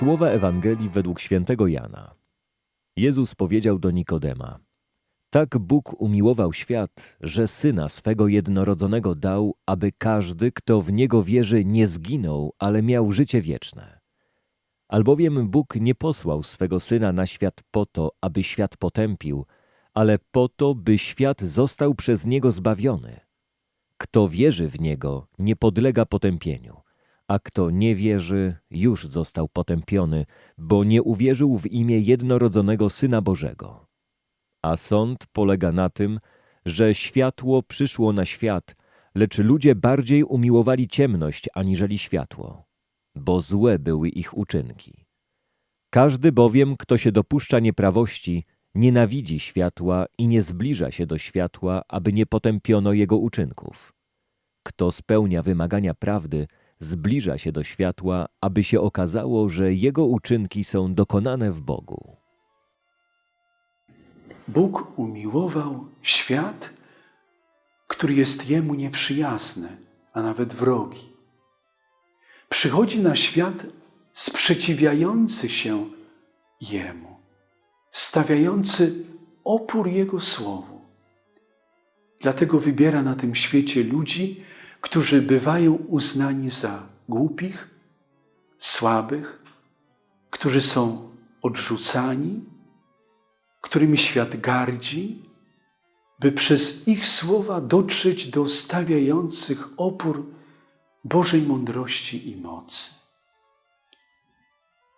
Słowa Ewangelii według świętego Jana. Jezus powiedział do Nikodema: Tak Bóg umiłował świat, że syna swego jednorodzonego dał, aby każdy, kto w niego wierzy, nie zginął, ale miał życie wieczne. Albowiem Bóg nie posłał swego syna na świat po to, aby świat potępił, ale po to, by świat został przez niego zbawiony. Kto wierzy w niego, nie podlega potępieniu a kto nie wierzy, już został potępiony, bo nie uwierzył w imię jednorodzonego Syna Bożego. A sąd polega na tym, że światło przyszło na świat, lecz ludzie bardziej umiłowali ciemność aniżeli światło, bo złe były ich uczynki. Każdy bowiem, kto się dopuszcza nieprawości, nienawidzi światła i nie zbliża się do światła, aby nie potępiono jego uczynków. Kto spełnia wymagania prawdy, zbliża się do światła, aby się okazało, że jego uczynki są dokonane w Bogu. Bóg umiłował świat, który jest Jemu nieprzyjazny, a nawet wrogi. Przychodzi na świat sprzeciwiający się Jemu, stawiający opór Jego Słowu. Dlatego wybiera na tym świecie ludzi, którzy bywają uznani za głupich, słabych, którzy są odrzucani, którymi świat gardzi, by przez ich słowa dotrzeć do stawiających opór Bożej mądrości i mocy.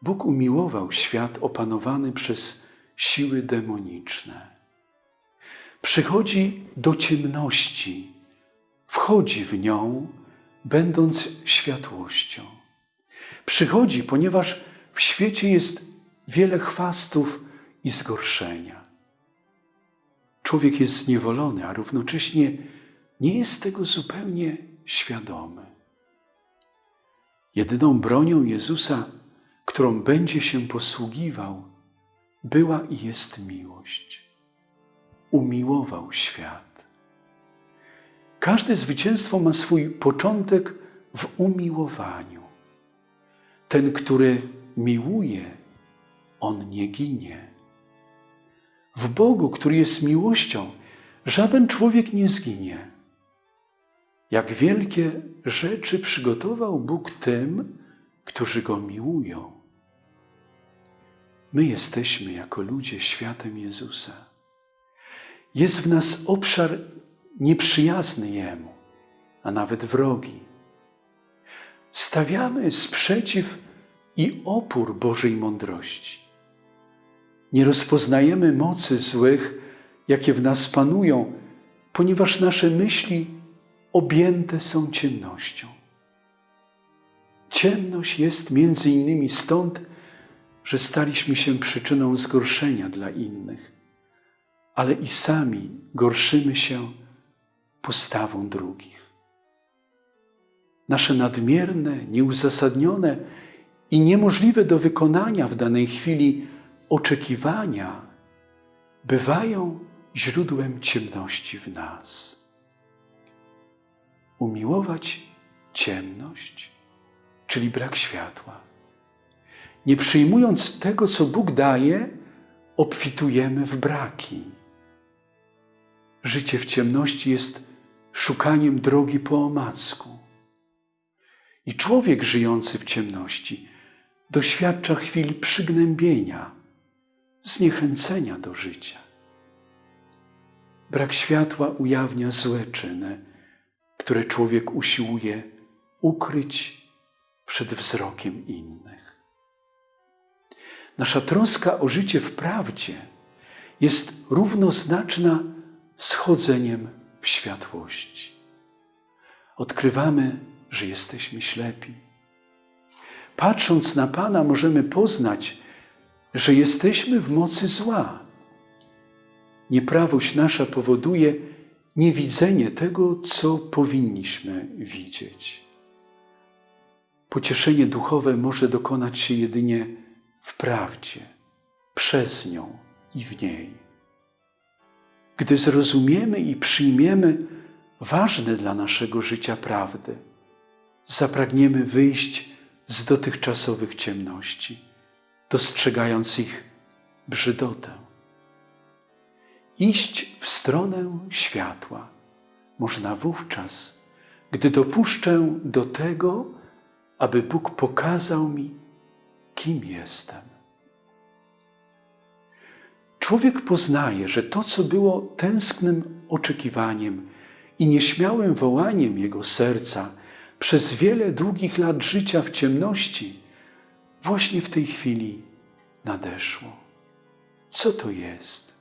Bóg umiłował świat opanowany przez siły demoniczne. Przychodzi do ciemności, wchodzi w nią, będąc światłością. Przychodzi, ponieważ w świecie jest wiele chwastów i zgorszenia. Człowiek jest zniewolony, a równocześnie nie jest tego zupełnie świadomy. Jedyną bronią Jezusa, którą będzie się posługiwał, była i jest miłość. Umiłował świat. Każde zwycięstwo ma swój początek w umiłowaniu. Ten, który miłuje, on nie ginie. W Bogu, który jest miłością, żaden człowiek nie zginie. Jak wielkie rzeczy przygotował Bóg tym, którzy Go miłują. My jesteśmy jako ludzie światem Jezusa. Jest w nas obszar nieprzyjazny Jemu, a nawet wrogi. Stawiamy sprzeciw i opór Bożej mądrości. Nie rozpoznajemy mocy złych, jakie w nas panują, ponieważ nasze myśli objęte są ciemnością. Ciemność jest między innymi stąd, że staliśmy się przyczyną zgorszenia dla innych, ale i sami gorszymy się postawą drugich. Nasze nadmierne, nieuzasadnione i niemożliwe do wykonania w danej chwili oczekiwania bywają źródłem ciemności w nas. Umiłować ciemność, czyli brak światła. Nie przyjmując tego, co Bóg daje, obfitujemy w braki. Życie w ciemności jest szukaniem drogi po omacku. I człowiek żyjący w ciemności doświadcza chwil przygnębienia, zniechęcenia do życia. Brak światła ujawnia złe czyny, które człowiek usiłuje ukryć przed wzrokiem innych. Nasza troska o życie w prawdzie jest równoznaczna z chodzeniem w światłości. Odkrywamy, że jesteśmy ślepi. Patrząc na Pana, możemy poznać, że jesteśmy w mocy zła. Nieprawość nasza powoduje niewidzenie tego, co powinniśmy widzieć. Pocieszenie duchowe może dokonać się jedynie w prawdzie, przez nią i w niej. Gdy zrozumiemy i przyjmiemy ważne dla naszego życia prawdy, zapragniemy wyjść z dotychczasowych ciemności dostrzegając ich brzydotę. Iść w stronę światła można wówczas, gdy dopuszczę do tego, aby Bóg pokazał mi, kim jestem. Człowiek poznaje, że to, co było tęsknym oczekiwaniem i nieśmiałym wołaniem jego serca przez wiele długich lat życia w ciemności, właśnie w tej chwili nadeszło. Co to jest?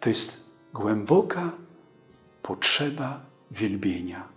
To jest głęboka potrzeba wielbienia